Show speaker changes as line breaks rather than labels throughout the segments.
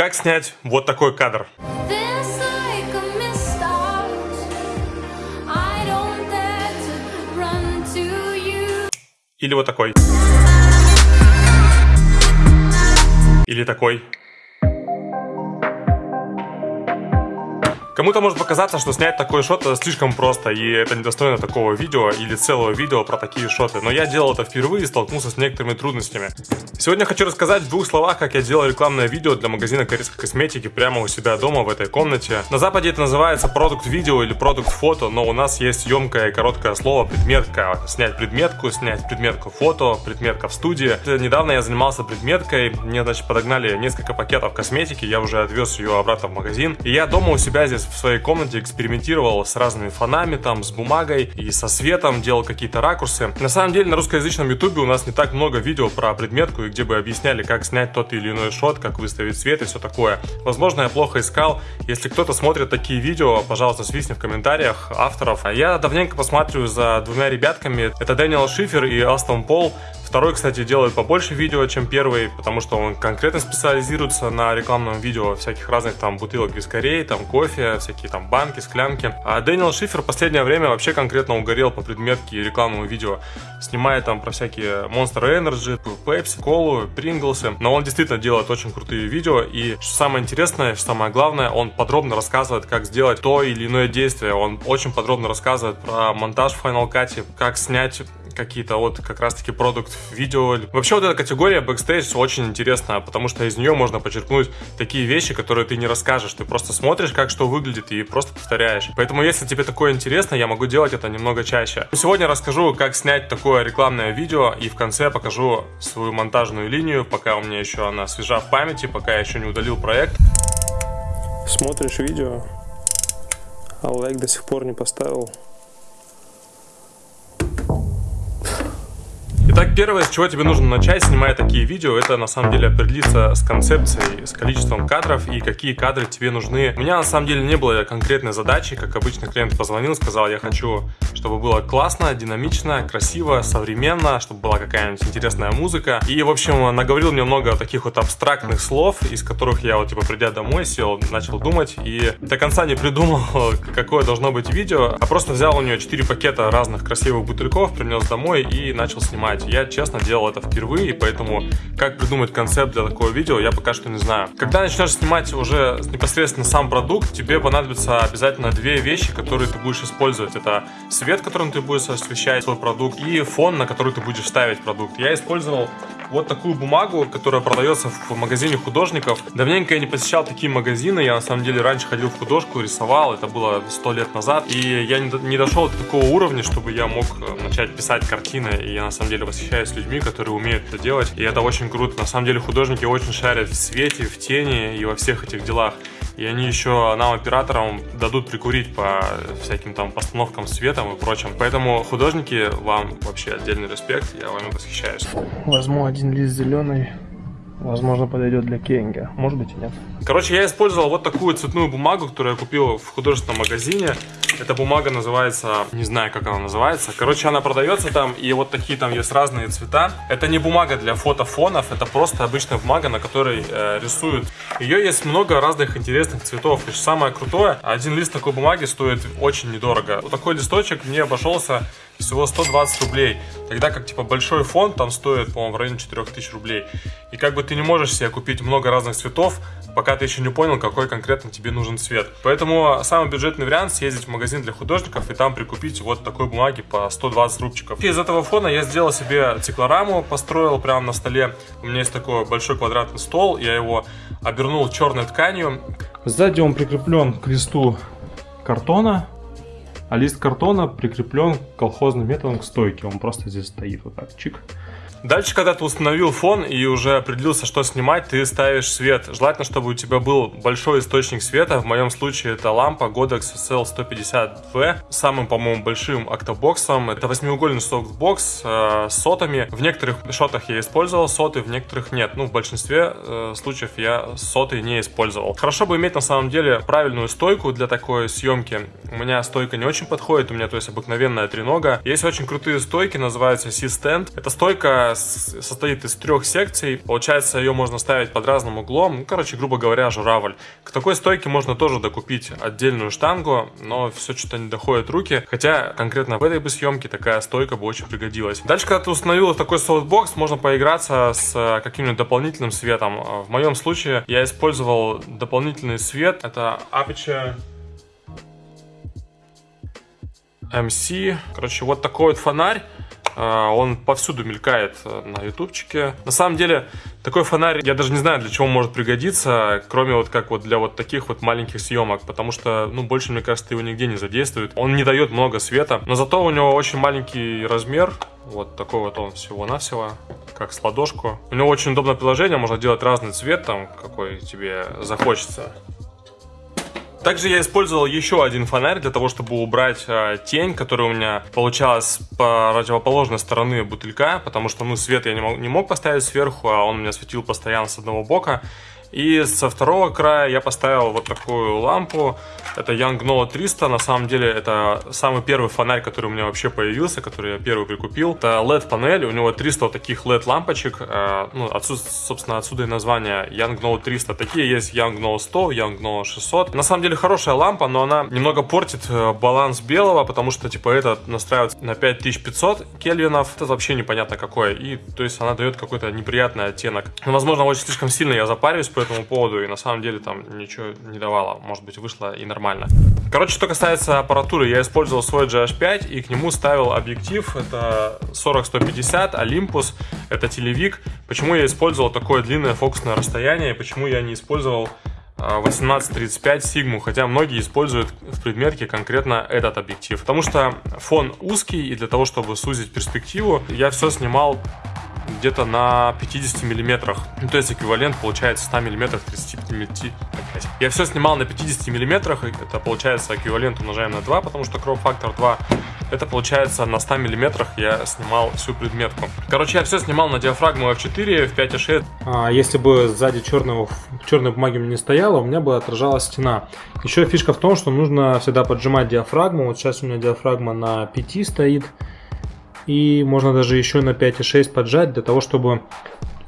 Как снять вот такой кадр? Или вот такой? Или такой? Кому-то может показаться, что снять такой шот это слишком просто, и это недостойно такого видео или целого видео про такие шоты. Но я делал это впервые и столкнулся с некоторыми трудностями. Сегодня хочу рассказать в двух словах, как я делал рекламное видео для магазина корейской косметики прямо у себя дома в этой комнате. На западе это называется продукт видео или продукт фото, но у нас есть емкое и короткое слово предметка. Снять предметку, снять предметку фото, предметка в студии. Недавно я занимался предметкой, мне значит подогнали несколько пакетов косметики, я уже отвез ее обратно в магазин. И я дома у себя здесь в своей комнате экспериментировал с разными фонами, там, с бумагой и со светом, делал какие-то ракурсы. На самом деле на русскоязычном ютубе у нас не так много видео про предметку, и где бы объясняли, как снять тот или иной шот, как выставить свет и все такое. Возможно, я плохо искал. Если кто-то смотрит такие видео, пожалуйста, свистни в комментариях авторов. Я давненько посматриваю за двумя ребятками. Это Дэниел Шифер и Астон Пол. Второй, кстати, делает побольше видео, чем первый, потому что он конкретно специализируется на рекламном видео всяких разных там бутылок вискарей, там кофе, всякие там банки, склянки. А Дэниел Шифер в последнее время вообще конкретно угорел по предметке и рекламному видео. Снимает там про всякие Monster Energy, Pepsi, Колу, Pringles ы. Но он действительно делает очень крутые видео. И что самое интересное, что самое главное, он подробно рассказывает, как сделать то или иное действие. Он очень подробно рассказывает про монтаж в Final Cut, как снять какие-то вот как раз-таки продукт видео. Вообще вот эта категория бэкстейдж очень интересная, потому что из нее можно подчеркнуть такие вещи, которые ты не расскажешь. Ты просто смотришь, как что выглядит и просто повторяешь. Поэтому если тебе такое интересно, я могу делать это немного чаще. Сегодня расскажу, как снять такое рекламное видео и в конце покажу свою монтажную линию, пока у меня еще она свежа в памяти, пока я еще не удалил проект.
Смотришь видео, а лайк до сих пор не поставил.
Первое, с чего тебе нужно начать, снимая такие видео, это на самом деле определиться с концепцией, с количеством кадров и какие кадры тебе нужны. У меня на самом деле не было конкретной задачи, как обычно клиент позвонил, сказал, я хочу, чтобы было классно, динамично, красиво, современно, чтобы была какая-нибудь интересная музыка. И, в общем, наговорил мне много таких вот абстрактных слов, из которых я вот, типа, придя домой, сел, начал думать и до конца не придумал, какое должно быть видео, а просто взял у нее 4 пакета разных красивых бутыльков, принес домой и начал снимать. Я, честно, делал это впервые, поэтому как придумать концепт для такого видео, я пока что не знаю. Когда начнешь снимать уже непосредственно сам продукт, тебе понадобится обязательно две вещи, которые ты будешь использовать. Это свет, которым ты будешь освещать свой продукт, и фон, на который ты будешь ставить продукт. Я использовал вот такую бумагу, которая продается в магазине художников. Давненько я не посещал такие магазины, я на самом деле раньше ходил в художку, рисовал, это было сто лет назад, и я не дошел до такого уровня, чтобы я мог э, начать писать картины, и я на самом деле восхищаюсь людьми, которые умеют это делать, и это очень круто. На самом деле художники очень шарят в свете, в тени и во всех этих делах. И они еще нам, операторам, дадут прикурить по всяким там постановкам светом и прочим. Поэтому художники, вам вообще отдельный респект, я вами восхищаюсь.
Возьму один лист зеленый. Возможно, подойдет для кенга. Может быть и нет.
Короче, я использовал вот такую цветную бумагу, которую я купил в художественном магазине. Эта бумага называется, не знаю, как она называется. Короче, она продается там, и вот такие там есть разные цвета. Это не бумага для фотофонов, это просто обычная бумага, на которой э, рисуют. Ее есть много разных интересных цветов. И самое крутое, один лист такой бумаги стоит очень недорого. Вот такой листочек мне обошелся всего 120 рублей. Тогда как, типа, большой фон там стоит, по-моему, в районе 4000 рублей. И как бы ты не можешь себе купить много разных цветов, пока ты еще не понял, какой конкретно тебе нужен цвет. Поэтому самый бюджетный вариант съездить в магазин для художников и там прикупить вот такой бумаги по 120 рубчиков. И из этого фона я сделал себе циклораму, построил прямо на столе. У меня есть такой большой квадратный стол, я его обернул черной тканью.
Сзади он прикреплен к листу картона, а лист картона прикреплен колхозным методом к стойке. Он просто здесь стоит вот так, чик.
Дальше, когда ты установил фон и уже определился, что снимать, ты ставишь свет. Желательно, чтобы у тебя был большой источник света. В моем случае это лампа Godox SL150V. Самым, по-моему, большим октобоксом. Это восьмиугольный софтбокс э, с сотами. В некоторых shot ах я использовал соты, в некоторых нет. Ну, в большинстве э, случаев я соты не использовал. Хорошо бы иметь, на самом деле, правильную стойку для такой съемки. У меня стойка не очень подходит, у меня, то есть, обыкновенная тренога. Есть очень крутые стойки, называются C-Stand. Эта стойка которая состоит из трех секций. Получается, ее можно ставить под разным углом. Ну, короче, грубо говоря, журавль. К такой стойке можно тоже докупить отдельную штангу, но все что-то не доходит руки. Хотя конкретно в этой бы съемке такая стойка бы очень пригодилась. Дальше, когда ты установил такой софтбокс, можно поиграться с каким-нибудь дополнительным светом. В моем случае я использовал дополнительный свет. Это Aputure MC. Короче, вот такой вот фонарь. А, он повсюду мелькает э, на ютубчике. На самом деле, такой фонарь, я даже не знаю, для чего он может пригодиться, кроме вот как вот для вот таких вот маленьких съемок, потому что, ну, больше, мне кажется, его нигде не задействует. Он не дает много света, но зато у него очень маленький размер, вот такой вот он всего-навсего, как с ладошку. У него очень удобное приложение, можно делать разный цвет, там, какой тебе захочется. Также я использовал еще один фонарь для того, чтобы убрать э, тень, которая у меня получалась по противоположной стороны бутылька, потому что ну свет я не мог, не мог поставить сверху, а он у меня светил постоянно с одного бока. И со второго края я поставил вот такую лампу. Это Young 300. На самом деле это самый первый фонарь, который у меня вообще появился, который я первый прикупил. Это LED-панель. У него 300 вот таких LED-лампочек. Э, ну, отсюда, собственно, отсюда и название Young 300. Такие есть Young 100, Young 600. На самом деле хорошая лампа, но она немного портит э, баланс белого, потому что, типа, это настраивается на 5500 кельвинов. Это вообще непонятно какое. И, то есть, она дает какой-то неприятный оттенок. Возможно, очень слишком сильно я запариваюсь, по этому поводу, и на самом деле там ничего не давало. Может быть, вышло и нормально. Короче, что касается аппаратуры, я использовал свой GH5 и к нему ставил объектив. Это 40-150 Olympus, это телевик. Почему я использовал такое длинное фокусное расстояние, и почему я не использовал 1835 а, Сигму, хотя многие используют в предметке конкретно этот объектив. Потому что фон узкий, и для того, чтобы сузить перспективу, я все снимал где-то на 50 миллиметрах. Ну, то есть эквивалент получается 100 миллиметров 35 мм. Я все снимал на 50 миллиметрах, это получается эквивалент умножаем на 2, потому что кроп-фактор 2 это получается на 100 миллиметрах я снимал всю предметку. Короче, я все снимал на диафрагму F4 в 5.6.
А если бы сзади черного, черной бумаги не стояло, у меня бы отражалась стена. Еще фишка в том, что нужно всегда поджимать диафрагму. Вот сейчас у меня диафрагма на 5 стоит и можно даже еще на 5,6 поджать для того, чтобы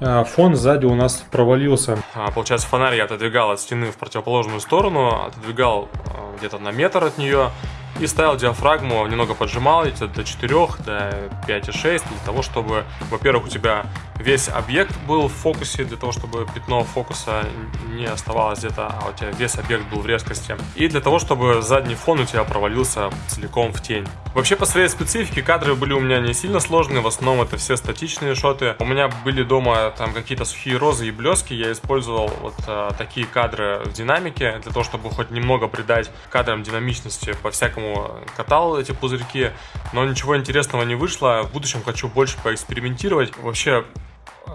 э, фон сзади у нас провалился.
А, получается, фонарь я отодвигал от стены в противоположную сторону, отодвигал э, где-то на метр от нее и ставил диафрагму, немного поджимал эти до 4, до 5,6 для того, чтобы, во-первых, у тебя весь объект был в фокусе, для того, чтобы пятно фокуса не оставалось где-то, а у тебя весь объект был в резкости. И для того, чтобы задний фон у тебя провалился целиком в тень. Вообще, по своей специфике, кадры были у меня не сильно сложные, в основном это все статичные шоты. У меня были дома там какие-то сухие розы и блески, я использовал вот а, такие кадры в динамике, для того, чтобы хоть немного придать кадрам динамичности, по-всякому катал эти пузырьки, но ничего интересного не вышло. В будущем хочу больше поэкспериментировать. Вообще,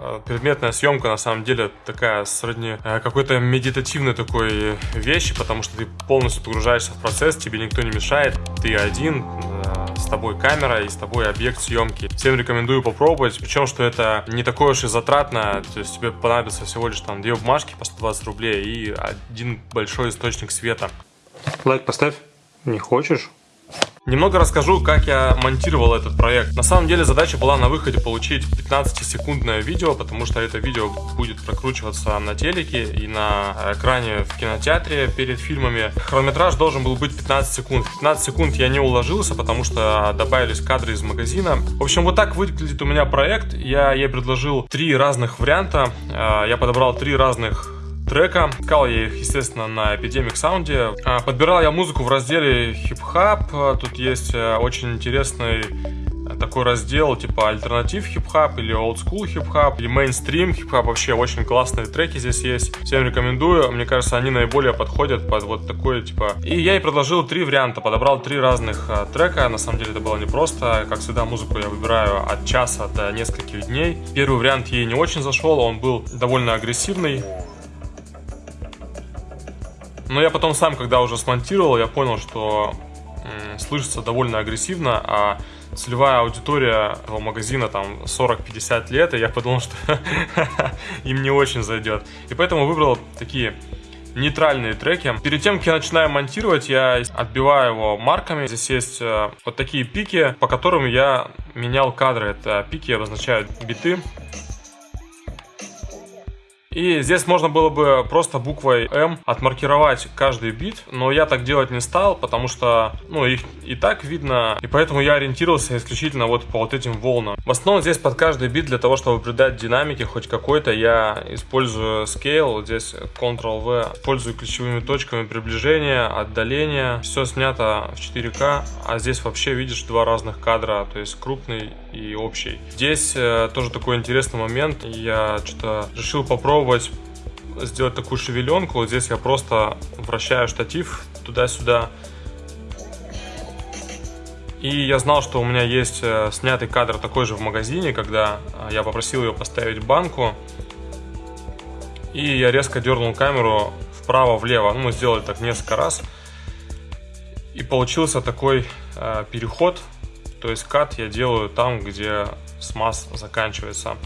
Э, предметная съемка на самом деле такая сродни э, какой-то медитативной такой вещи, потому что ты полностью погружаешься в процесс, тебе никто не мешает, ты один, э, с тобой камера и с тобой объект съемки. Всем рекомендую попробовать, причем, что это не такое уж и затратно, то есть тебе понадобится всего лишь там две бумажки по 120 рублей и один большой источник света.
Лайк поставь. Не хочешь?
Немного расскажу, как я монтировал этот проект. На самом деле задача была на выходе получить 15-секундное видео, потому что это видео будет прокручиваться на телеке и на экране в кинотеатре перед фильмами. Хронометраж должен был быть 15 секунд. 15 секунд я не уложился, потому что добавились кадры из магазина. В общем, вот так выглядит у меня проект. Я ей предложил три разных варианта. Э, я подобрал три разных трека. Искал я их, естественно, на Epidemic Sound. А, подбирал я музыку в разделе хип-хоп. Тут есть э, очень интересный э, такой раздел типа alternative hip-hop или old school hip-hop или mainstream hip-hop. Вообще очень классные треки здесь есть. Всем рекомендую. Мне кажется, они наиболее подходят под вот такое типа. И я ей предложил три варианта. Подобрал три разных а, трека. На самом деле это было непросто. Как всегда, музыку я выбираю от часа до нескольких дней. Первый вариант ей не очень зашел. Он был довольно агрессивный. Но я потом сам, когда уже смонтировал, я понял, что слышится довольно агрессивно, а целевая аудитория этого магазина там 40-50 лет, и я подумал, что им не очень зайдет. И поэтому выбрал такие нейтральные треки. Перед тем, как я начинаю монтировать, я отбиваю его марками. Здесь есть э, вот такие пики, по которым я менял кадры. Это пики обозначают биты. И здесь можно было бы просто буквой М отмаркировать каждый бит, но я так делать не стал, потому что, ну, их и так видно, и поэтому я ориентировался исключительно вот по вот этим волнам. В основном здесь под каждый бит для того, чтобы придать динамики хоть какой-то, я использую Scale, здесь Ctrl-V, использую ключевыми точками приближения, отдаления, все снято в 4К, а здесь вообще видишь два разных кадра, то есть крупный и общий. Здесь э, тоже такой интересный момент, я что-то решил попробовать сделать такую шевеленку. Здесь я просто вращаю штатив туда-сюда. И я знал, что у меня есть э, снятый кадр такой же в магазине, когда э, я попросил ее поставить банку. И я резко дернул камеру вправо-влево. Ну, мы сделали так несколько раз. И получился такой э, переход. То есть кат я делаю там, где смаз заканчивается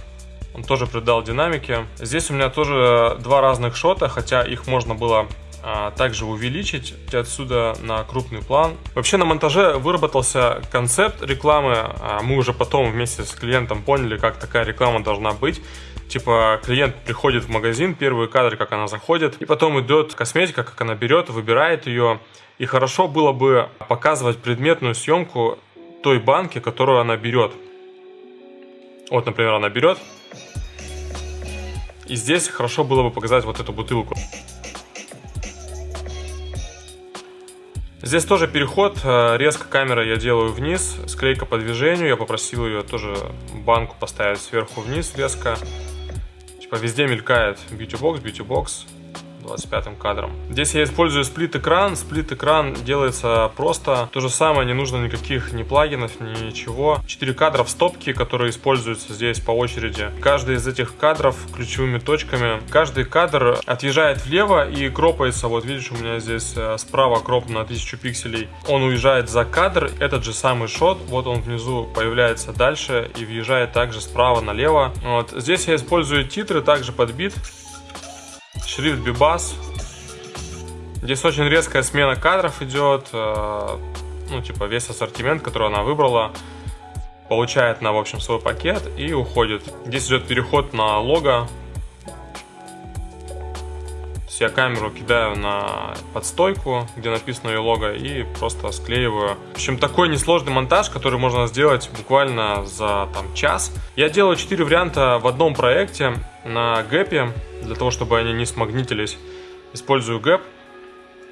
он тоже придал динамики. Здесь у меня тоже два разных шота, хотя их можно было а, также увеличить отсюда на крупный план. Вообще на монтаже выработался концепт рекламы, а мы уже потом вместе с клиентом поняли, как такая реклама должна быть. Типа клиент приходит в магазин, первые кадры, как она заходит, и потом идет косметика, как она берет, выбирает ее. И хорошо было бы показывать предметную съемку той банки, которую она берет. Вот, например, она берет, и здесь хорошо было бы показать вот эту бутылку. Здесь тоже переход, э, резко камера я делаю вниз, склейка по движению, я попросил ее тоже банку поставить сверху вниз резко. Типа везде мелькает beauty box. 25 кадром. Здесь я использую сплит-экран. Сплит-экран делается просто. То же самое, не нужно никаких ни плагинов, ничего. 4 кадра в стопке, которые используются здесь по очереди. Каждый из этих кадров ключевыми точками. Каждый кадр отъезжает влево и кропается. Вот видишь, у меня здесь э, справа кроп на 1000 пикселей. Он уезжает за кадр. Этот же самый шот. Вот он внизу появляется дальше и въезжает также справа налево. Вот. Здесь я использую титры также под бит шрифт Бибас. Здесь очень резкая смена кадров идет. Э, ну, типа, весь ассортимент, который она выбрала, получает на, в общем, свой пакет и уходит. Здесь идет переход на лого. Я камеру кидаю на подстойку, где написано ее лого, и просто склеиваю. В общем, такой несложный монтаж, который можно сделать буквально за там, час. Я делаю 4 варианта в одном проекте на гэпе для того, чтобы они не смагнитились, использую гэп.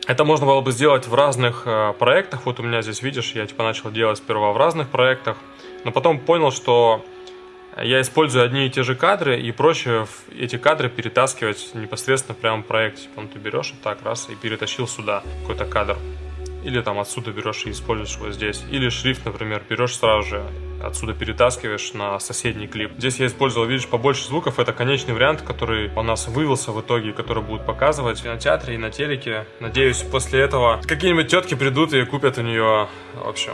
Это можно было бы сделать в разных э, проектах. Вот у меня здесь, видишь, я типа начал делать сперва в разных проектах, но потом понял, что я использую одни и те же кадры, и проще эти кадры перетаскивать непосредственно прямо в проекте. Ну, ты берешь вот так, раз, и перетащил сюда какой-то кадр. Или там отсюда берешь и используешь его здесь. Или шрифт, например, берешь сразу же отсюда перетаскиваешь на соседний клип. Здесь я использовал, видишь, побольше звуков. Это конечный вариант, который у нас вывелся в итоге, который будут показывать на театре и на телеке. Надеюсь, после этого какие-нибудь тетки придут и купят у нее, в общем,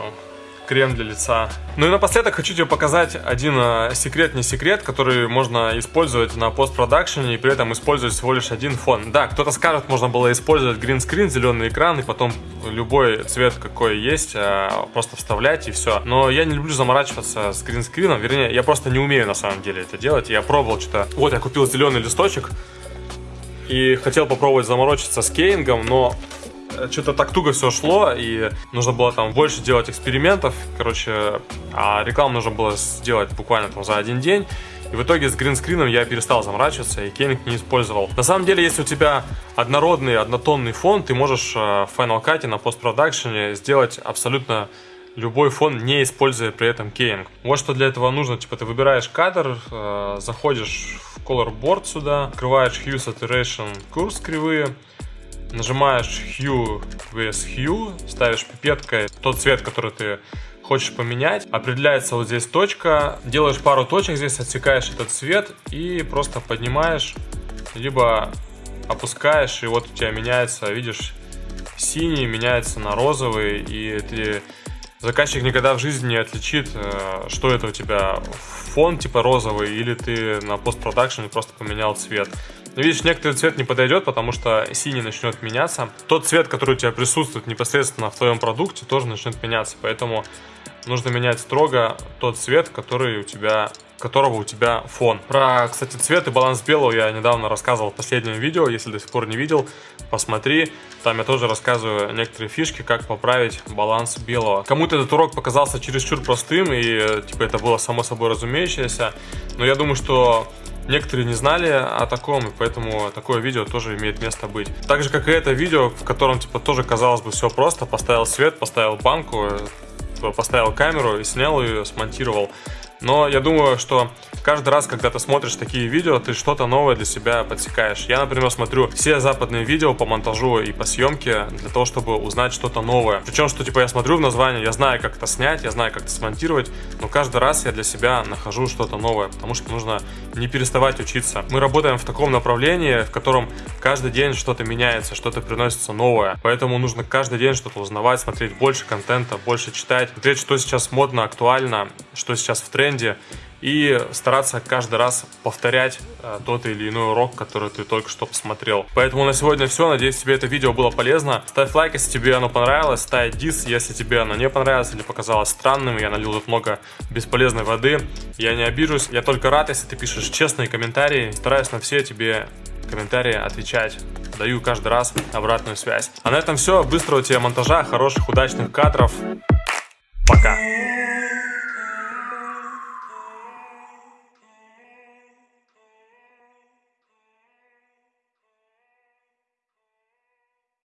крем для лица. Ну и напоследок хочу тебе показать один э, секрет, не секрет, который можно использовать на постпродакшене и при этом использовать всего лишь один фон. Да, кто-то скажет, можно было использовать гринскрин, зеленый экран и потом любой цвет какой есть, э, просто вставлять и все. Но я не люблю заморачиваться с гринскрином, вернее, я просто не умею на самом деле это делать. Я пробовал что-то... Вот я купил зеленый листочек и хотел попробовать заморочиться с кейнгом, но что-то так туго все шло, и нужно было там больше делать экспериментов, короче, а рекламу нужно было сделать буквально там за один день. И в итоге с гринскрином я перестал заморачиваться и кейнинг не использовал. На самом деле, если у тебя однородный, однотонный фон, ты можешь э, в Final Cut на постпродакшене сделать абсолютно любой фон, не используя при этом кейнинг. Вот что для этого нужно. Типа ты выбираешь кадр, э, заходишь в Color Board сюда, открываешь Hue Saturation Curves кривые, нажимаешь Hue vs Hue, ставишь пипеткой тот цвет, который ты хочешь поменять. Определяется вот здесь точка, делаешь пару точек здесь, отсекаешь этот цвет и просто поднимаешь, либо опускаешь, и вот у тебя меняется, видишь, синий меняется на розовый, и ты заказчик никогда в жизни не отличит, э, что это у тебя фон типа розовый, или ты на постпродакшене просто поменял цвет. Но видишь, некоторый цвет не подойдет, потому что синий начнет меняться. Тот цвет, который у тебя присутствует непосредственно в твоем продукте, тоже начнет меняться. Поэтому нужно менять строго тот цвет, который у тебя которого у тебя фон. Про, кстати, цвет и баланс белого я недавно рассказывал в последнем видео. Если до сих пор не видел, посмотри. Там я тоже рассказываю некоторые фишки, как поправить баланс белого. Кому-то этот урок показался чересчур простым, и типа это было само собой разумеющееся. Но я думаю, что Некоторые не знали о таком, и поэтому такое видео тоже имеет место быть. Так же, как и это видео, в котором, типа, тоже казалось бы все просто. Поставил свет, поставил банку, э, поставил камеру и снял ее, смонтировал. Но я думаю, что каждый раз, когда ты смотришь такие видео, ты что-то новое для себя подсекаешь. Я, например, смотрю все западные видео по монтажу и по съемке для того, чтобы узнать что-то новое. Причем, что типа я смотрю в название, я знаю, как это снять, я знаю, как это смонтировать, но каждый раз я для себя нахожу что-то новое, потому что нужно не переставать учиться. Мы работаем в таком направлении, в котором каждый день что-то меняется, что-то приносится новое. Поэтому нужно каждый день что-то узнавать, смотреть больше контента, больше читать, смотреть, что сейчас модно, актуально, что сейчас в тренде тренде и стараться каждый раз повторять э, тот или иной урок, который ты только что посмотрел. Поэтому на сегодня все. Надеюсь, тебе это видео было полезно. Ставь лайк, если тебе оно понравилось. Ставь дис, если тебе оно не понравилось или показалось странным. Я налил тут много бесполезной воды. Я не обижусь. Я только рад, если ты пишешь честные комментарии. Стараюсь на все тебе комментарии отвечать. Даю каждый раз обратную связь. А на этом все. Быстрого тебе монтажа, хороших, удачных кадров. Пока.